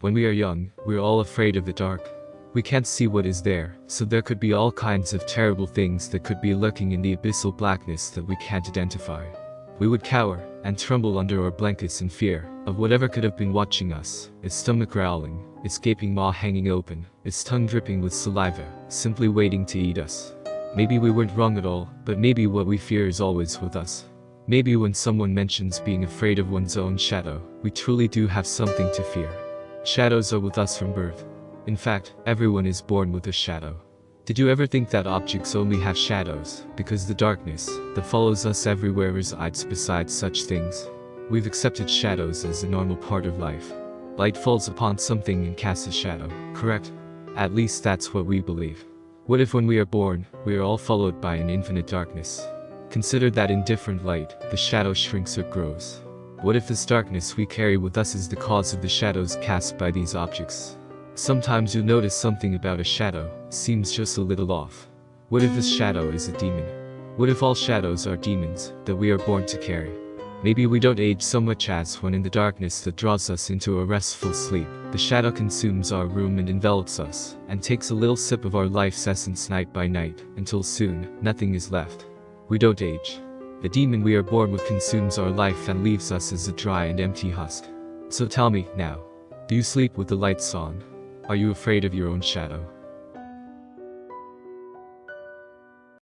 When we are young, we're all afraid of the dark. We can't see what is there, so there could be all kinds of terrible things that could be lurking in the abyssal blackness that we can't identify. We would cower and tremble under our blankets in fear of whatever could have been watching us, its stomach growling, its gaping maw hanging open, its tongue dripping with saliva, simply waiting to eat us. Maybe we weren't wrong at all, but maybe what we fear is always with us. Maybe when someone mentions being afraid of one's own shadow, we truly do have something to fear. Shadows are with us from birth. In fact, everyone is born with a shadow. Did you ever think that objects only have shadows, because the darkness that follows us everywhere resides beside such things? We've accepted shadows as a normal part of life. Light falls upon something and casts a shadow, correct? At least that's what we believe. What if when we are born, we are all followed by an infinite darkness? Consider that in different light, the shadow shrinks or grows. What if this darkness we carry with us is the cause of the shadows cast by these objects? Sometimes you'll notice something about a shadow, seems just a little off. What if this shadow is a demon? What if all shadows are demons, that we are born to carry? Maybe we don't age so much as when in the darkness that draws us into a restful sleep, the shadow consumes our room and envelops us, and takes a little sip of our life's essence night by night, until soon, nothing is left. We don't age. The demon we are born with consumes our life and leaves us as a dry and empty husk. So tell me, now, do you sleep with the lights on? Are you afraid of your own shadow?